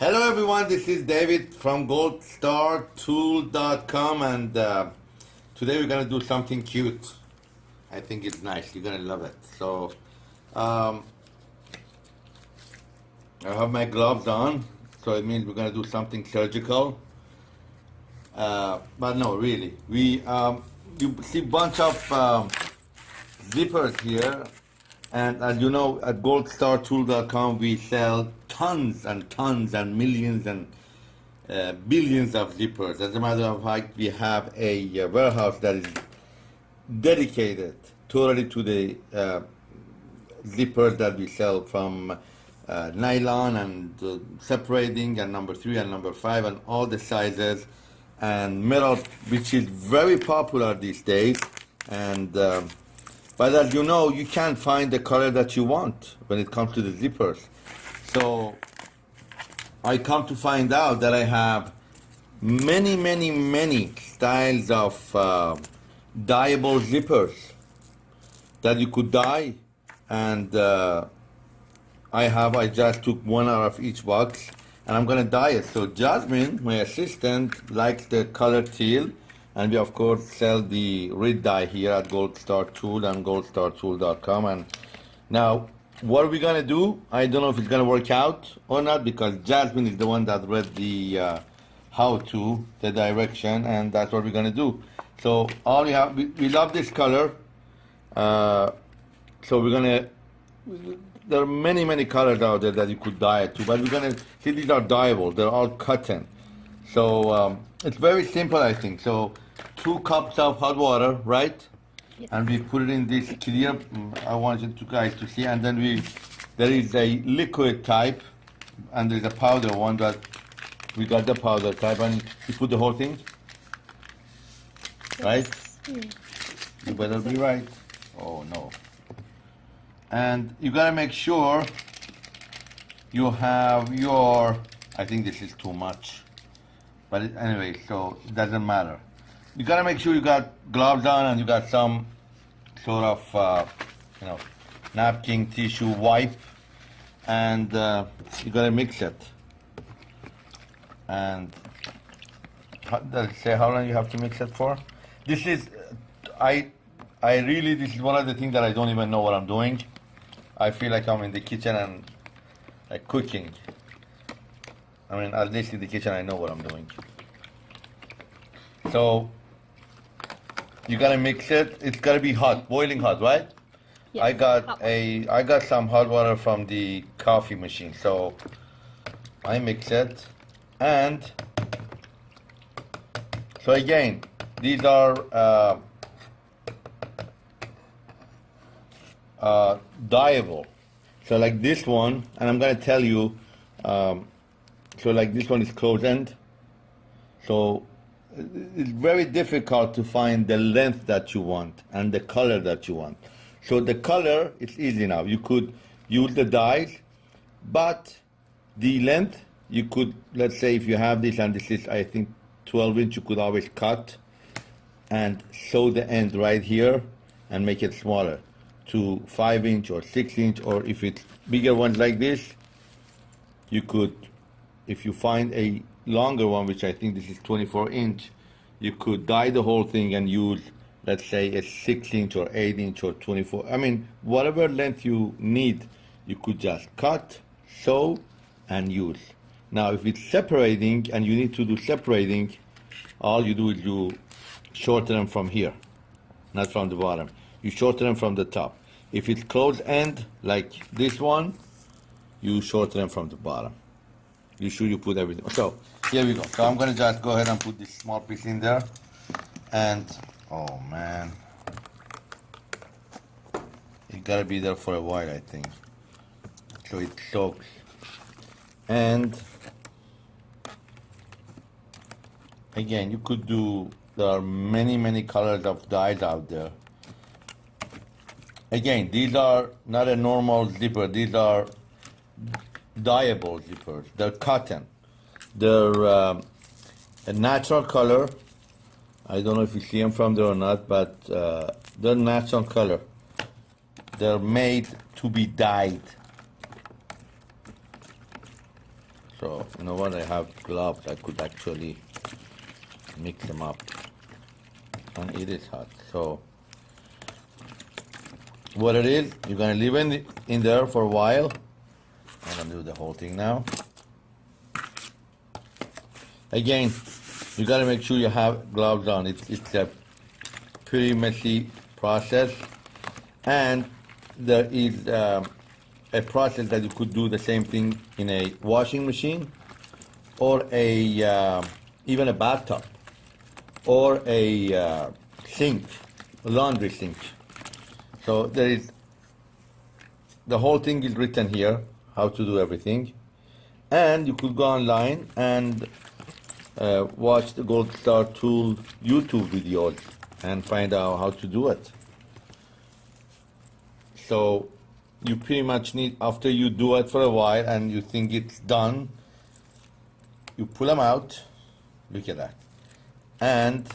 Hello everyone, this is David from goldstartool.com and uh, today we're going to do something cute. I think it's nice, you're going to love it. So, um, I have my gloves on, so it means we're going to do something surgical. Uh, but no, really, we, um, you see bunch of um, zippers here and as you know, at goldstartool.com, we sell tons and tons and millions and uh, billions of zippers. As a matter of fact, we have a uh, warehouse that is dedicated totally to the uh, zippers that we sell from uh, nylon and uh, separating and number three and number five and all the sizes and metal, which is very popular these days. And um, but as you know, you can't find the color that you want when it comes to the zippers. So I come to find out that I have many, many, many styles of uh, dyeable zippers that you could dye. And uh, I have, I just took one out of each box and I'm gonna dye it. So Jasmine, my assistant, likes the color teal and we of course sell the Rit dye here at Gold Star Tool and goldstartool.com and now what are we gonna do? I don't know if it's gonna work out or not because Jasmine is the one that read the uh, how to the direction and that's what we're gonna do. So all we have we, we love this color. Uh, so we're gonna there are many many colors out there that you could dye it to but we're gonna see these are dyeable. They're all cotton. So um, it's very simple I think. So two cups of hot water, right? Yes. And we put it in this clear, mm, I want you guys to see, and then we, there is a liquid type, and there's a powder one that, we got the powder type, and you put the whole thing, right? You better be right. Oh no. And you gotta make sure you have your, I think this is too much. But anyway, so it doesn't matter you gotta make sure you got gloves on and you got some sort of, uh, you know, napkin, tissue, wipe, and uh, you gotta mix it. And how, does it say how long you have to mix it for? This is, I, I really, this is one of the things that I don't even know what I'm doing. I feel like I'm in the kitchen and like cooking. I mean, at least in the kitchen, I know what I'm doing. So you gotta mix it. It's gotta be hot, boiling hot, right? Yes, I got a, I got some hot water from the coffee machine, so I mix it, and so again, these are uh, uh, dyeable. So like this one, and I'm gonna tell you, um, so like this one is closed end. So it's very difficult to find the length that you want and the color that you want. So the color, it's easy now. You could use the dyes, but the length, you could, let's say if you have this and this is, I think, 12 inch, you could always cut and sew the end right here and make it smaller to 5 inch or 6 inch, or if it's bigger ones like this, you could, if you find a longer one, which I think this is 24 inch, you could dye the whole thing and use, let's say, a 6 inch or 8 inch or 24. I mean, whatever length you need, you could just cut, sew, and use. Now, if it's separating and you need to do separating, all you do is you shorten them from here, not from the bottom. You shorten them from the top. If it's closed end, like this one, you shorten them from the bottom. You sure you put everything. So here we go. So I'm gonna just go ahead and put this small piece in there. And, oh man. It gotta be there for a while, I think. So it soaks. And, again, you could do, there are many, many colors of dyes out there. Again, these are not a normal zipper. These are dyeable zippers. They're cotton. They're a natural color. I don't know if you see them from there or not, but uh, they're natural color. They're made to be dyed. So you know what? I have gloves. I could actually mix them up, and it is hot. So what it is, you're gonna leave it in there for a while. I'm gonna do the whole thing now. Again, you gotta make sure you have gloves on. It's it's a pretty messy process, and there is um, a process that you could do the same thing in a washing machine, or a uh, even a bathtub, or a uh, sink, a laundry sink. So there is the whole thing is written here how to do everything, and you could go online and uh, watch the Gold Star Tool YouTube videos and find out how to do it. So you pretty much need, after you do it for a while and you think it's done, you pull them out, look at that, and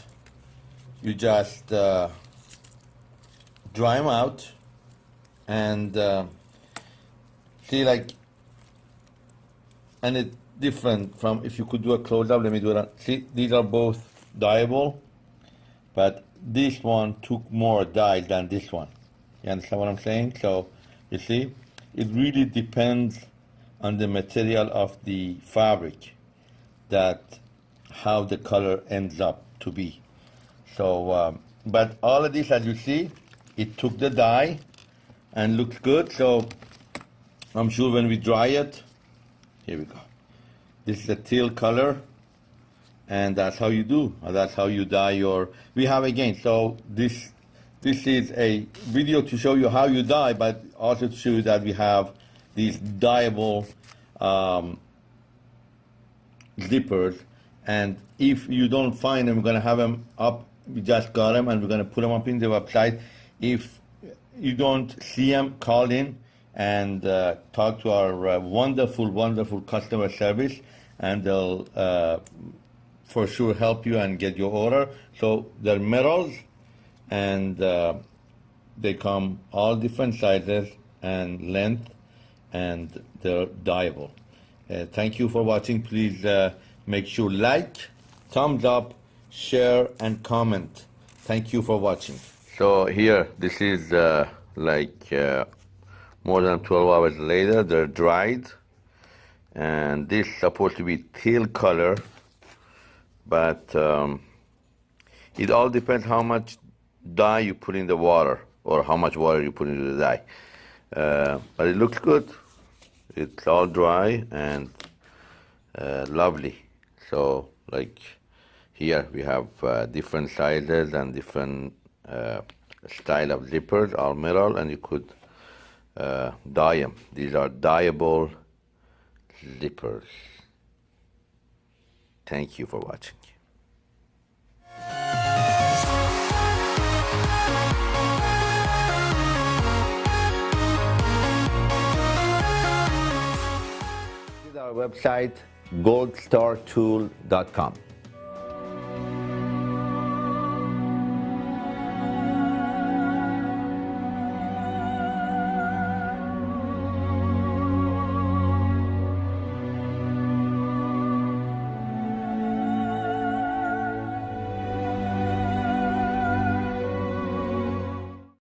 you just uh, dry them out and uh, see like, and it different from if you could do a close up. Let me do it. See, these are both dyeable, but this one took more dye than this one. You understand what I'm saying? So you see, it really depends on the material of the fabric that how the color ends up to be. So, um, but all of this, as you see, it took the dye and looks good. So I'm sure when we dry it, here we go. This is a teal color, and that's how you do. That's how you dye your. We have again. So this this is a video to show you how you dye, but also to show you that we have these dyeable um, zippers. And if you don't find them, we're gonna have them up. We just got them, and we're gonna put them up in the website. If you don't see them, call in and uh, talk to our uh, wonderful, wonderful customer service and they'll uh, for sure help you and get your order. So they're metals, and uh, they come all different sizes and length, and they're dyeable. Uh, thank you for watching. Please uh, make sure like, thumbs up, share, and comment. Thank you for watching. So here, this is like more than 12 hours later. They're dried. And this is supposed to be teal color but um, it all depends how much dye you put in the water or how much water you put into the dye. Uh, but it looks good. It's all dry and uh, lovely. So like here we have uh, different sizes and different uh, style of zippers all metal and you could uh, them these are dyeable zippers. Thank you for watching. Our website goldstartool.com.